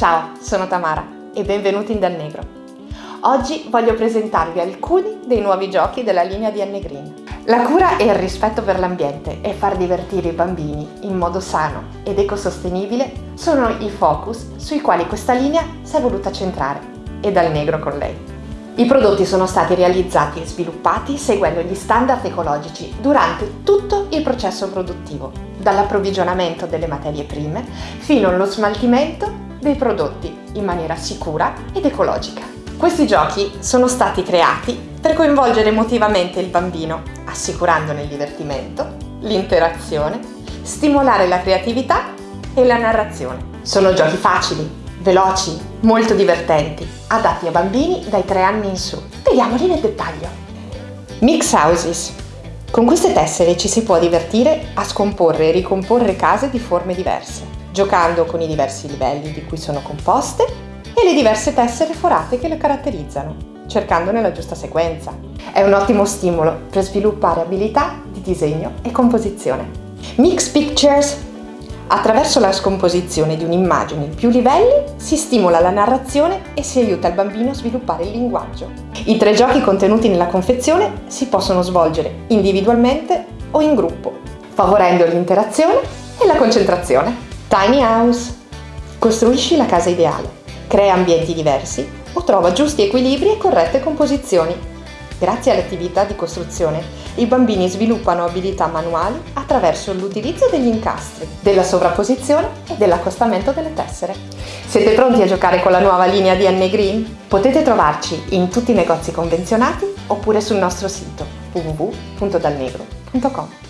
Ciao, sono Tamara e benvenuti in Dal Negro. Oggi voglio presentarvi alcuni dei nuovi giochi della linea di Anne Green. La cura e il rispetto per l'ambiente e far divertire i bambini in modo sano ed ecosostenibile sono i focus sui quali questa linea si è voluta centrare e Dal Negro con lei. I prodotti sono stati realizzati e sviluppati seguendo gli standard ecologici durante tutto il processo produttivo, dall'approvvigionamento delle materie prime fino allo smaltimento dei prodotti in maniera sicura ed ecologica. Questi giochi sono stati creati per coinvolgere emotivamente il bambino, assicurandone il divertimento, l'interazione, stimolare la creatività e la narrazione. Sono giochi facili, veloci, molto divertenti, adatti a bambini dai 3 anni in su. Vediamoli nel dettaglio. Mix Houses. Con queste tessere ci si può divertire a scomporre e ricomporre case di forme diverse, giocando con i diversi livelli di cui sono composte e le diverse tessere forate che le caratterizzano, cercandone la giusta sequenza. È un ottimo stimolo per sviluppare abilità di disegno e composizione. Mix Pictures Attraverso la scomposizione di un'immagine in più livelli si stimola la narrazione e si aiuta il bambino a sviluppare il linguaggio. I tre giochi contenuti nella confezione si possono svolgere individualmente o in gruppo, favorendo l'interazione e la concentrazione. Tiny House. Costruisci la casa ideale, crea ambienti diversi o trova giusti equilibri e corrette composizioni Grazie all'attività di costruzione, i bambini sviluppano abilità manuali attraverso l'utilizzo degli incastri, della sovrapposizione e dell'accostamento delle tessere. Siete pronti a giocare con la nuova linea Anne Green? Potete trovarci in tutti i negozi convenzionati oppure sul nostro sito www.dalnegro.com.